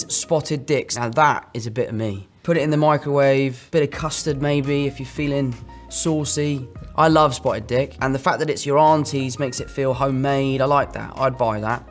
spotted dicks. Now that is a bit of me. Put it in the microwave, bit of custard maybe if you're feeling saucy. I love spotted dick, and the fact that it's your auntie's makes it feel homemade. I like that. I'd buy that.